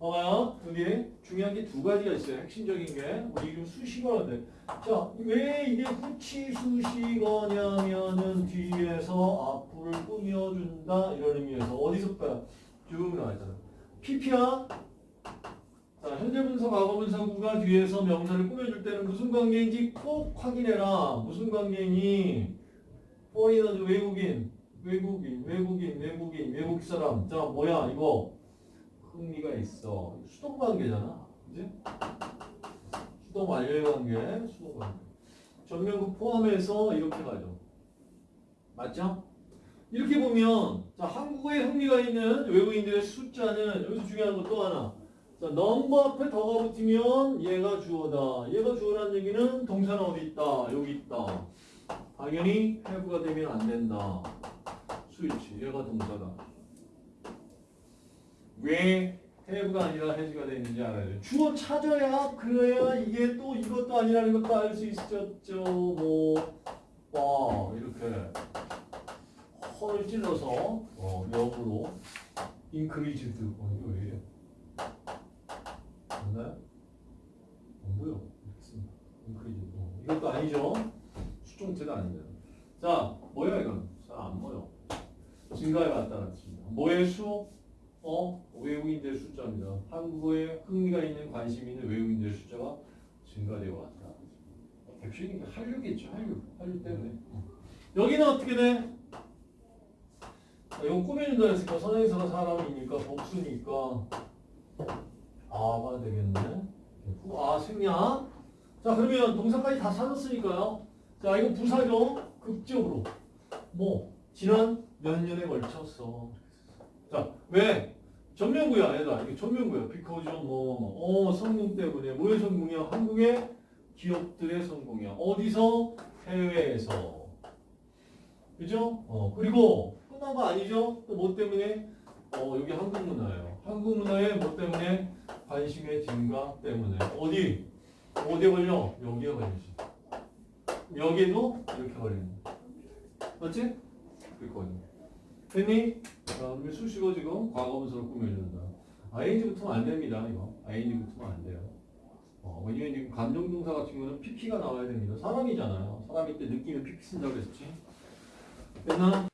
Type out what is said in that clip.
봐봐요. 여기 중요한 게 두 가지가 있어요. 핵심적인 게. 우리 지금 수식어인데. 자, 왜 이게 후치 수식어냐면은 뒤에서 앞을 꾸며준다. 이런 의미에서. 어디서 봐요? 쭉 나와있잖아. PP야. 자, 현재 분사, 과거 분사구가 뒤에서 명사를 꾸며줄 때는 무슨 관계인지 꼭 확인해라. 무슨 관계니? 포리너즈 외국인, 외국인, 외국인, 외국인, 외국 사람. 자, 뭐야, 이거. 흥미가 있어. 수동 관계잖아. 그지? 수동 완료의 관계, 수동 관계. 전면구 포함해서 이렇게 가죠. 맞죠? 이렇게 보면, 자, 한국어에 흥미가 있는 외국인들의 숫자는 여기서 중요한 거또 하나. 자, 넘버 앞에 더가 붙으면 얘가 주어다. 얘가 주어라는 얘기는 동사는 어디 있다. 여기 있다. 당연히 have가 되면 안 된다. 스위치. 얘가 동사다. 왜 have가 아니라 has가 되어 있는지 알아야 돼. 주어 찾아야 그래야 이게 또 이것도 아니라는 것도 알 수 있었죠. 뭐, 와, 이렇게. 허를 찔러서, 어, 역으로. increased. 어, 이거 왜 이래? 맞나요? 안 보여. 이렇게 씁니다. increased. 어, 이것도 아니죠. 수동태도 아닙니다. 자, 뭐야 이건? 잘 안 보여. 증가에 맞다랐습니다. 뭐의 수? 어? 외국인들 숫자입니다. 한국어에 흥미가 있는 관심 있는 외국인들 숫자가 증가되어 왔다. 게 한류겠죠. 한류. 한류 때문에. 여기는 어떻게 돼? 자, 이건 꾸며준다 했으니까 선행사가 사람이니까 복수니까 아가 되겠네. 아 생략. 자 그러면 동사까지 다 찾았으니까요. 자 이거 부사죠. 극적으로. 뭐 지난 몇 년에 걸쳤어. 자 왜? 전면구야 얘다. 이게 전면구야. 비커즈 뭐, 어 성공 때문에 뭐의 성공이야? 한국의 기업들의 성공이야. 어디서? 해외에서. 그죠? 어 그리고 끝난 거 아니죠? 또 뭐 때문에? 어 여기 한국 문화예요. 한국 문화에 뭐 때문에? 관심의 증가 때문에. 어디? 어디에 걸려? 여기에 걸리지. 여기도 이렇게 걸리는. 맞지? 그거든요. 됐니? 자, 그러면 수식어 지금 과거분사로 꾸며준다. ing 붙으면 안 됩니다, 이거. ing 붙으면 안 돼요. 어, 왜냐면 지금 감정동사 같은 경우는 pp가 나와야 됩니다. 사람이잖아요. 사람일 때 느끼는 pp 쓴다고 했지. 됐나?